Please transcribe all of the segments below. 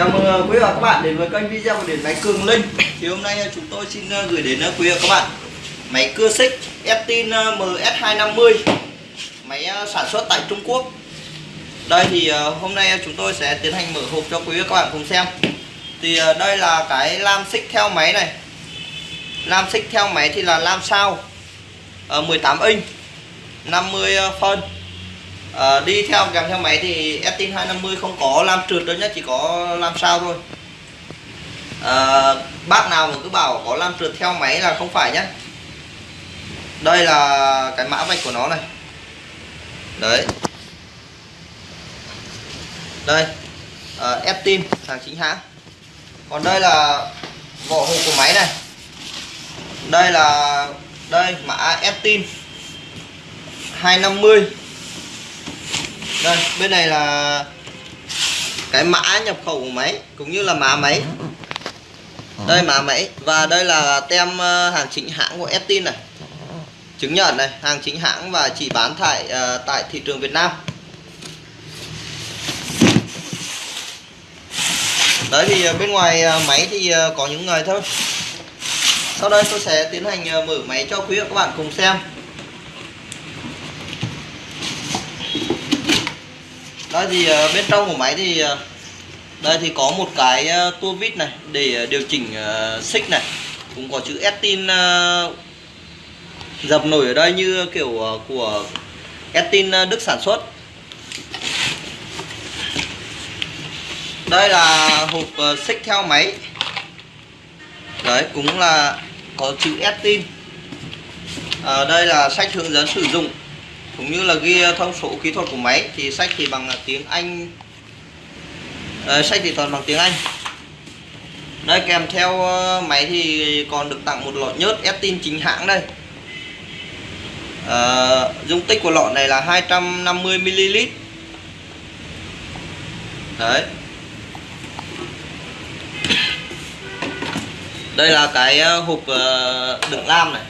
Chào mừng ờ, quý vị và các bạn đến với kênh video của điện máy Cường Linh. Thì hôm nay ờ, chúng tôi xin ờ, gửi đến quý vị và các bạn Máy cưa xích Estin MS250 Máy sản xuất tại Trung Quốc. Đây thì hôm nay chúng tôi sẽ tiến hành mở hộp cho quý vị và các bạn cùng xem. Thì đây là cái lam xích theo máy này. Lam xích theo máy thì là lam sao 18 inch 50 phân à, đi theo kèm theo máy thì Estin 250 không có làm trượt đâu nhá chỉ có làm sao thôi. À, bác nào mà cứ bảo có làm trượt theo máy là không phải nhá. Đây là cái mã vạch của nó này. Đấy. Đây. Uh, Estin hàng chính hãng. Còn đây là vỏ hộp của máy này. Đây là đây mã Estin 250 đây bên này là cái mã nhập khẩu của máy cũng như là mã máy. Đây mã máy. Và đây là tem ờ, hàng chính hãng của Estin này. Chứng nhận này hàng chính hãng và chỉ bán tại uh, ờ, tại thị trường Việt Nam. Đấy thì ờ, bên ngoài máy thì có những người thôi. Sau đây tôi sẽ tiến hành mở máy cho quý vị và các bạn cùng xem. Đây thì ờ, bên trong của máy thì ờ, đây thì có một cái ờ, tua vít này để điều chỉnh xích này. Cũng có chữ Estin dập nổi ở đây như kiểu của Estin Đức sản xuất. Đây là hộp xích theo máy. Đấy cũng là có chữ Estin à, đây là sách hướng dẫn sử dụng cũng như là ghi ờ, thông số kỹ thuật của máy thì sách thì bằng ờ, tiếng Anh. À, sách thì toàn bằng tiếng Anh. Đây kèm theo máy thì còn được tặng một lọ nhớt Estin chính hãng đây. À, dung tích của lọ này là 250 ml. Đấy. Đây là cái hộp đựng lam này.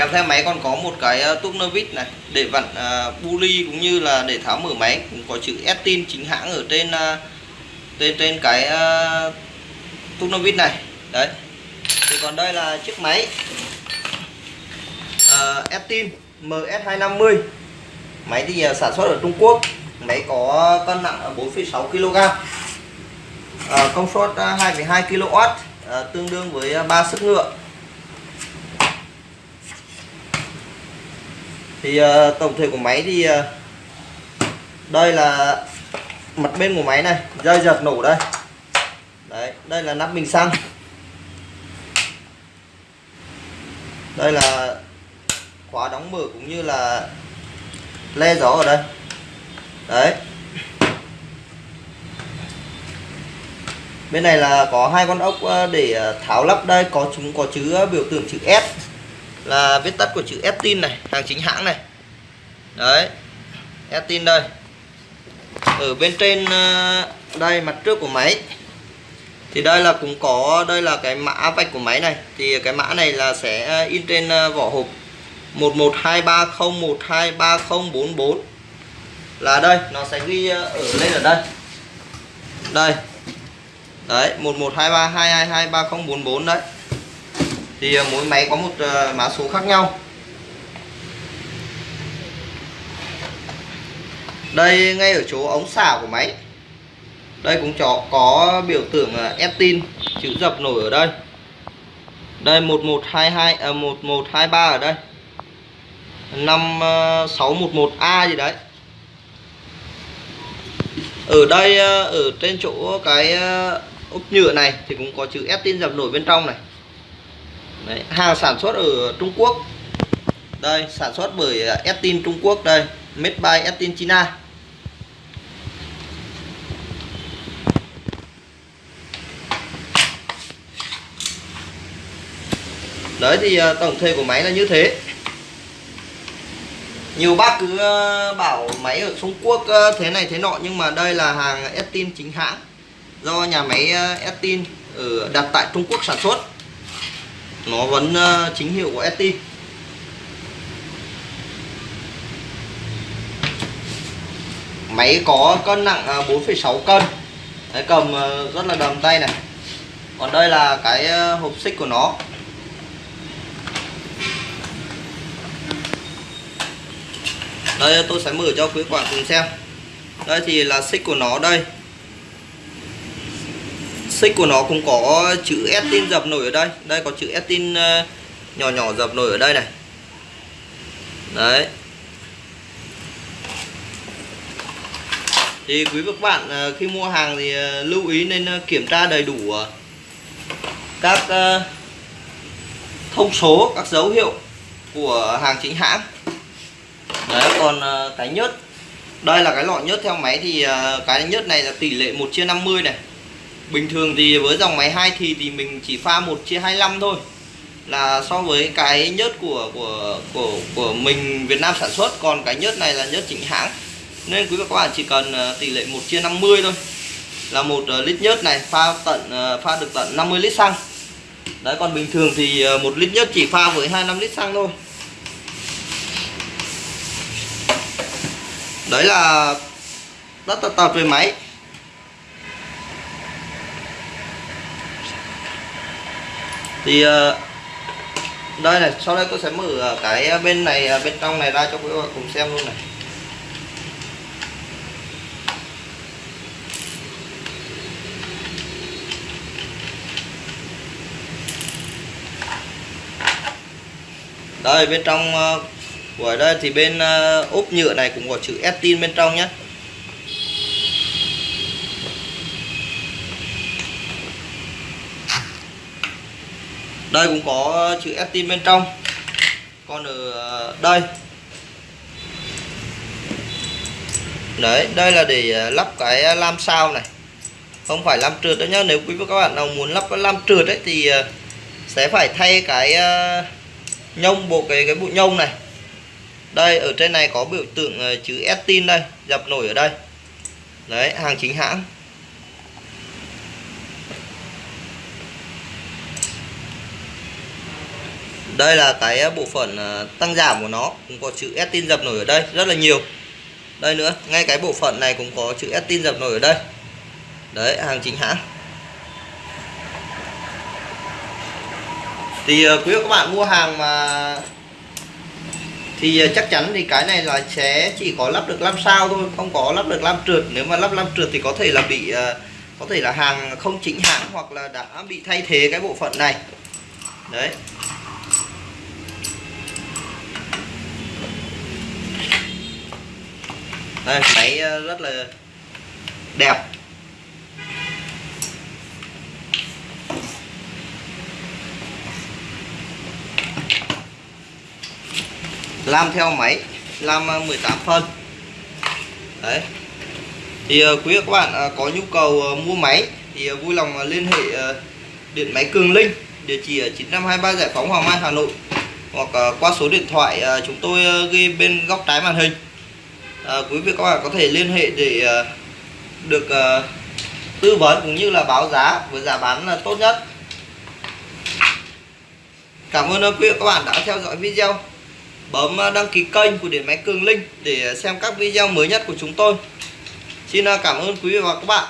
Kèm theo máy còn có một cái ờ, tuốc nơ vít này để vặn uh, bu ly cũng như là để tháo mở máy. Cũng có chữ Estin chính hãng ở trên uh, trên trên cái uh, tuốc nơ vít này. Đấy. Thì còn đây là chiếc máy uh, Estin MS250 máy thì uh, sản xuất ở Trung Quốc. Máy có cân nặng ở 4,6 kg uh, công suất uh, 2,2 kW uh, tương đương với uh, 3 sức ngựa. Thì uh, tổng thể của máy thì uh, đây là mặt bên của máy này dây giật nổ đây. Đấy đây là nắp bình xăng. Đây là khóa đóng mở cũng như là le gió ở đây. Đấy. Bên này là có hai con ốc ờ, để tháo lắp đây có chúng có chữ biểu tượng chữ S là viết tắt của chữ Estin này, hàng chính hãng này. Đấy Estin đây. Ở bên trên ờ, đây, mặt trước của máy. Thì đây là cũng có, đây là cái mã vạch của máy này. Thì cái mã này là sẽ ờ, in trên ờ, vỏ hộp 112301230044 là đây, nó sẽ ghi ở lên ở đây. Đây. Đấy 112322230044 đấy thì ờ, mỗi máy có một ờ, mã số khác nhau. Đây ngay ở chỗ ống xả của máy. Đây cũng cho có biểu tượng ờ, Estin chữ dập nổi ở đây. Đây 1122 à, 1123 ở đây. 5611A gì đấy. Ở đây ở trên chỗ cái ốp nhựa này thì cũng có chữ Estin dập nổi bên trong này. Đấy, hàng sản xuất ở Trung Quốc. Đây sản xuất bởi à, Estin Trung Quốc đây made by Estin China. Đấy thì à, tổng thể của máy là như thế. Nhiều bác cứ à, bảo máy ở Trung Quốc thế này thế nọ nhưng mà đây là hàng Estin chính hãng do nhà máy Estin ở đặt tại Trung Quốc sản xuất nó vẫn ờ, chính hiệu của ST máy có cân nặng ờ, 4,6 cân. Đấy, cầm ờ, rất là đầm tay này. Còn đây là cái hộp xích của nó. Đây tôi sẽ mở cho quý bạn cùng xem. Đây thì là xích của nó đây xích của nó cũng có chữ Estin dập nổi ở đây. Đây, có chữ Estin ờ, nhỏ nhỏ dập nổi ở đây này. Đấy. Thì quý vị các bạn ờ, khi mua hàng thì ờ, lưu ý nên kiểm tra đầy đủ các thông số, các dấu hiệu của hàng chính hãng. Đấy, còn cái nhớt. Đây là cái lọ nhớt theo máy thì cái nhớt này là tỷ lệ 1 chia 50 này bình thường thì với dòng máy hai thì thì mình chỉ pha 1 chia 25 thôi. Là so với cái nhớt của của của của mình Việt Nam sản xuất, còn cái nhớt này là nhớt chính hãng. Nên quý vị các bạn chỉ cần ờ, tỷ lệ 1 chia 50 thôi. Là một ờ, lít nhớt này, pha tận ờ, pha được tận 50 lít xăng. Đấy, còn bình thường thì một lít nhớt chỉ pha với 25 lít xăng thôi. Đấy là, rất là tập về máy. Thì ờ, đây này, sau đây tôi sẽ mở ờ, cái ờ, bên này bên trong này ra cho quý vị cùng xem luôn này. Đây, bên trong của đây thì bên ốp nhựa này cũng có chữ Estin bên trong nhé đây cũng có chữ ST bên trong. Còn ở ờ, đây. Đấy, đây là để ờ, lắp cái lam sao này. Không phải lam trượt đó nhá. Nếu quý vị các bạn nào muốn lắp cái lam trượt đấy thì ờ, sẽ phải thay cái nhông bộ cái cái bụi nhông này. Đây, ở trên này có biểu tượng chữ Estin đây, dập nổi ở đây. Đấy, hàng chính hãng. Đây là cái à, bộ phận à, tăng giảm của nó, cũng có chữ Estin dập nổi ở đây rất là nhiều. Đây nữa, ngay cái bộ phận này cũng có chữ Estin dập nổi ở đây. Đấy, hàng chính hãng. Thì à, quý các bạn mua hàng mà thì chắc chắn thì cái này là sẽ chỉ có lắp được 5 sao thôi, không có lắp được 5 trượt. Nếu mà lắp 5 trượt thì có thể là bị có thể là hàng không chính hãng hoặc là đã bị thay thế cái bộ phận này. Đấy. Đây máy ờ, rất là đẹp. Làm theo máy, làm ờ, 18 phân đấy. Thì ờ, quý các bạn có nhu cầu mua máy thì vui lòng liên hệ điện máy Cường Linh, địa chỉ ở 9523 Giải phóng Hoàng Mai, Hà Nội hoặc qua số điện thoại chúng tôi ghi bên góc trái màn hình à, quý vị các bạn có thể liên hệ để uh, được uh, tư vấn cũng như là báo giá với giá bán là tốt nhất Cảm ơn quý vị các bạn đã theo dõi video bấm đăng ký kênh của Điện Máy Cường Linh để xem các video mới nhất của chúng tôi. Xin cảm ơn quý vị và các bạn.